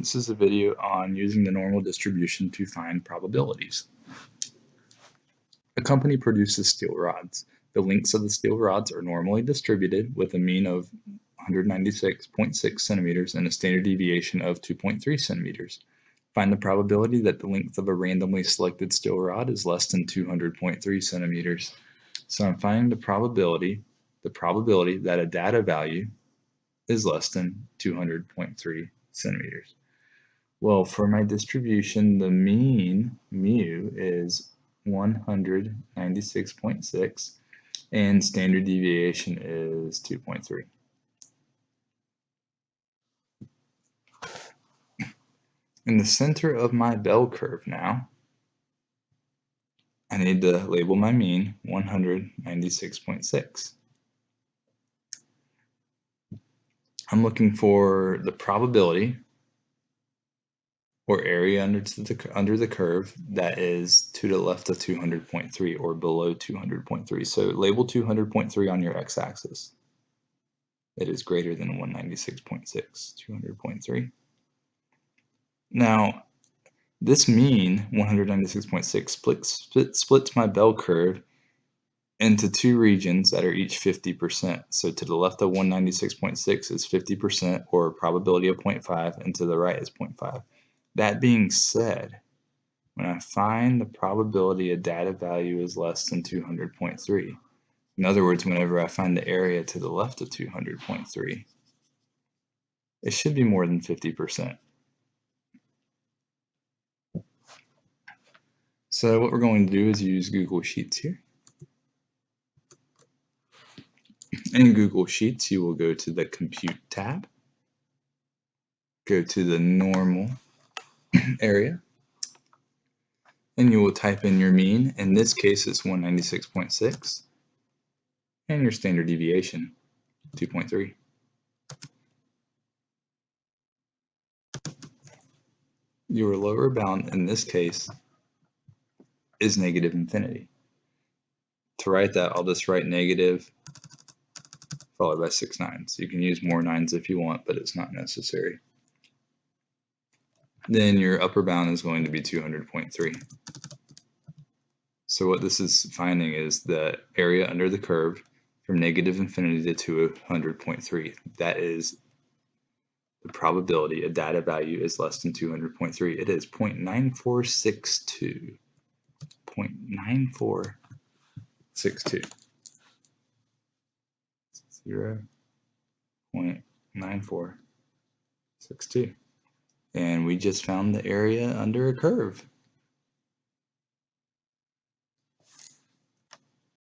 This is a video on using the normal distribution to find probabilities. A company produces steel rods. The lengths of the steel rods are normally distributed with a mean of 196.6 centimeters and a standard deviation of 2.3 centimeters. Find the probability that the length of a randomly selected steel rod is less than 200.3 centimeters. So I'm finding the probability, the probability that a data value is less than 200.3 centimeters. Well, for my distribution, the mean mu is 196.6 and standard deviation is 2.3. In the center of my bell curve now, I need to label my mean 196.6. I'm looking for the probability or area under the, under the curve that is to the left of 200.3 or below 200.3. So label 200.3 on your x-axis. It is greater than 196.6, 200.3. Now, this mean 196.6 splits, splits my bell curve into two regions that are each 50%. So to the left of 196.6 is 50% or probability of 0.5 and to the right is 0.5. That being said, when I find the probability a data value is less than 200.3, in other words, whenever I find the area to the left of 200.3, it should be more than 50%. So what we're going to do is use Google Sheets here. In Google Sheets, you will go to the Compute tab, go to the Normal area and you will type in your mean. In this case, it's 196.6 and your standard deviation, 2.3. Your lower bound in this case is negative infinity. To write that, I'll just write negative followed by six nines. You can use more nines if you want, but it's not necessary then your upper bound is going to be 200.3. So what this is finding is the area under the curve from negative infinity to 200.3. That is the probability a data value is less than 200.3. It is 0.9462. 0.9462. 0.9462 and we just found the area under a curve.